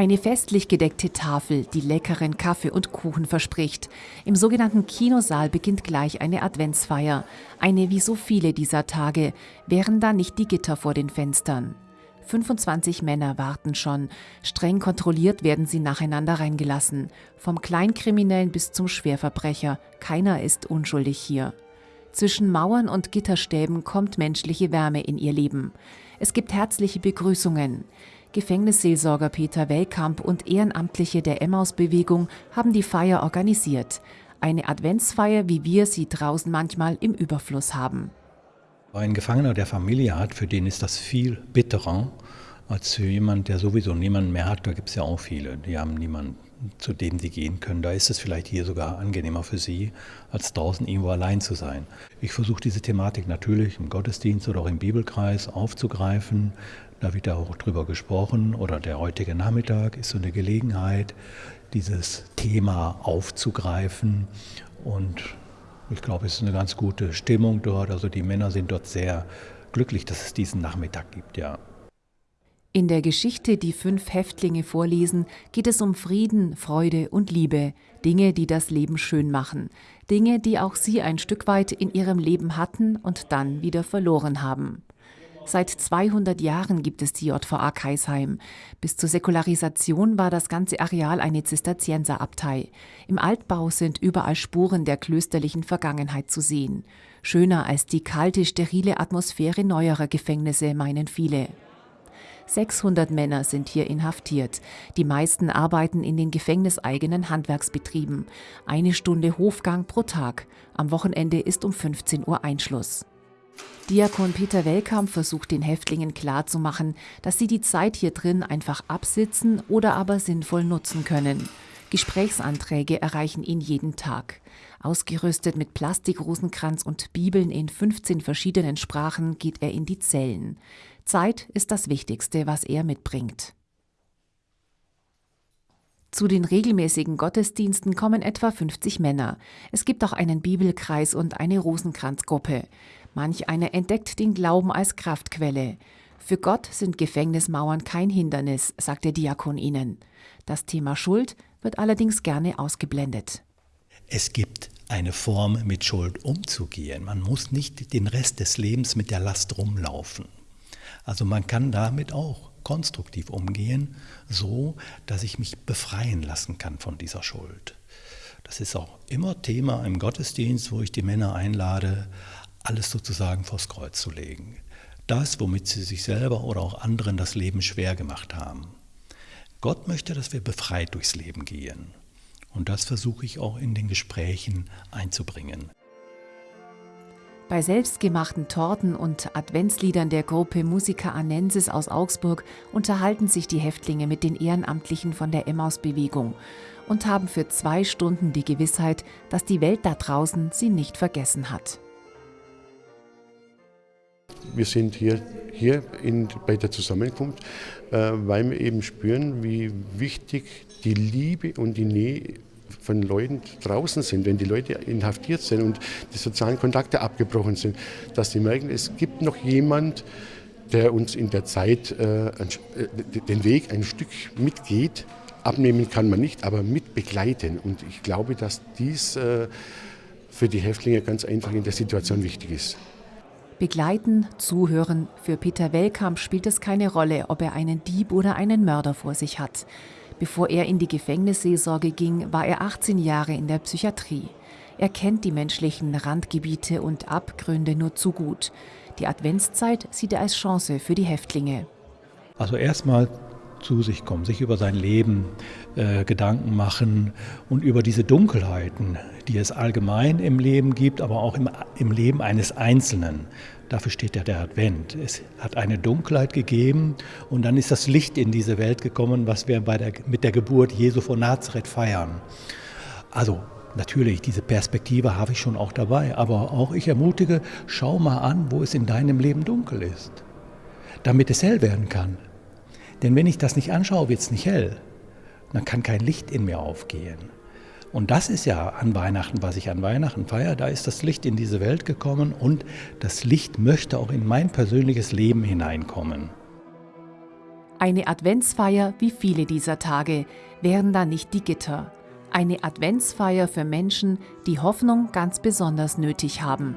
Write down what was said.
Eine festlich gedeckte Tafel, die leckeren Kaffee und Kuchen verspricht. Im sogenannten Kinosaal beginnt gleich eine Adventsfeier. Eine wie so viele dieser Tage. Wären da nicht die Gitter vor den Fenstern? 25 Männer warten schon. Streng kontrolliert werden sie nacheinander reingelassen. Vom Kleinkriminellen bis zum Schwerverbrecher. Keiner ist unschuldig hier. Zwischen Mauern und Gitterstäben kommt menschliche Wärme in ihr Leben. Es gibt herzliche Begrüßungen. Gefängnisseelsorger Peter Wellkamp und Ehrenamtliche der Emmaus-Bewegung haben die Feier organisiert. Eine Adventsfeier, wie wir sie draußen manchmal im Überfluss haben. Ein Gefangener der Familie hat, für den ist das viel bitterer als für jemanden, der sowieso niemanden mehr hat. Da gibt es ja auch viele, die haben niemanden, zu dem sie gehen können. Da ist es vielleicht hier sogar angenehmer für sie, als draußen irgendwo allein zu sein. Ich versuche diese Thematik natürlich im Gottesdienst oder auch im Bibelkreis aufzugreifen, da wird ja auch drüber gesprochen oder der heutige Nachmittag ist so eine Gelegenheit, dieses Thema aufzugreifen. Und ich glaube, es ist eine ganz gute Stimmung dort. Also die Männer sind dort sehr glücklich, dass es diesen Nachmittag gibt, ja. In der Geschichte, die fünf Häftlinge vorlesen, geht es um Frieden, Freude und Liebe, Dinge, die das Leben schön machen, Dinge, die auch sie ein Stück weit in ihrem Leben hatten und dann wieder verloren haben. Seit 200 Jahren gibt es die JVA Kaisheim. Bis zur Säkularisation war das ganze Areal eine Zisterzienserabtei. Im Altbau sind überall Spuren der klösterlichen Vergangenheit zu sehen. Schöner als die kalte, sterile Atmosphäre neuerer Gefängnisse, meinen viele. 600 Männer sind hier inhaftiert. Die meisten arbeiten in den gefängniseigenen Handwerksbetrieben. Eine Stunde Hofgang pro Tag. Am Wochenende ist um 15 Uhr Einschluss. Diakon Peter Wellkamp versucht den Häftlingen klarzumachen, dass sie die Zeit hier drin einfach absitzen oder aber sinnvoll nutzen können. Gesprächsanträge erreichen ihn jeden Tag. Ausgerüstet mit Plastikrosenkranz und Bibeln in 15 verschiedenen Sprachen geht er in die Zellen. Zeit ist das Wichtigste, was er mitbringt. Zu den regelmäßigen Gottesdiensten kommen etwa 50 Männer. Es gibt auch einen Bibelkreis und eine Rosenkranzgruppe. Manch einer entdeckt den Glauben als Kraftquelle. Für Gott sind Gefängnismauern kein Hindernis, sagt der Diakon ihnen. Das Thema Schuld wird allerdings gerne ausgeblendet. Es gibt eine Form, mit Schuld umzugehen. Man muss nicht den Rest des Lebens mit der Last rumlaufen. Also man kann damit auch konstruktiv umgehen, so dass ich mich befreien lassen kann von dieser Schuld. Das ist auch immer Thema im Gottesdienst, wo ich die Männer einlade, alles sozusagen vors Kreuz zu legen. Das, womit sie sich selber oder auch anderen das Leben schwer gemacht haben. Gott möchte, dass wir befreit durchs Leben gehen. Und das versuche ich auch in den Gesprächen einzubringen. Bei selbstgemachten Torten und Adventsliedern der Gruppe Musica Anensis aus Augsburg unterhalten sich die Häftlinge mit den Ehrenamtlichen von der Emmaus-Bewegung und haben für zwei Stunden die Gewissheit, dass die Welt da draußen sie nicht vergessen hat. Wir sind hier, hier in, bei der Zusammenkunft, äh, weil wir eben spüren, wie wichtig die Liebe und die Nähe von Leuten draußen sind, wenn die Leute inhaftiert sind und die sozialen Kontakte abgebrochen sind, dass sie merken, es gibt noch jemand, der uns in der Zeit äh, äh den Weg ein Stück mitgeht. Abnehmen kann man nicht, aber mit begleiten. Und ich glaube, dass dies äh, für die Häftlinge ganz einfach in der Situation wichtig ist. Begleiten, zuhören. Für Peter Wellkamp spielt es keine Rolle, ob er einen Dieb oder einen Mörder vor sich hat. Bevor er in die Gefängnisseelsorge ging, war er 18 Jahre in der Psychiatrie. Er kennt die menschlichen Randgebiete und Abgründe nur zu gut. Die Adventszeit sieht er als Chance für die Häftlinge. Also erstmal zu sich kommen, sich über sein Leben äh, Gedanken machen und über diese Dunkelheiten, die es allgemein im Leben gibt, aber auch im, im Leben eines Einzelnen. Dafür steht ja der Advent. Es hat eine Dunkelheit gegeben und dann ist das Licht in diese Welt gekommen, was wir bei der, mit der Geburt Jesu von Nazareth feiern. Also Natürlich, diese Perspektive habe ich schon auch dabei, aber auch ich ermutige, schau mal an, wo es in deinem Leben dunkel ist, damit es hell werden kann. Denn wenn ich das nicht anschaue, wird es nicht hell. Dann kann kein Licht in mir aufgehen. Und das ist ja an Weihnachten, was ich an Weihnachten feiere. Da ist das Licht in diese Welt gekommen und das Licht möchte auch in mein persönliches Leben hineinkommen. Eine Adventsfeier wie viele dieser Tage wären da nicht die Gitter. Eine Adventsfeier für Menschen, die Hoffnung ganz besonders nötig haben.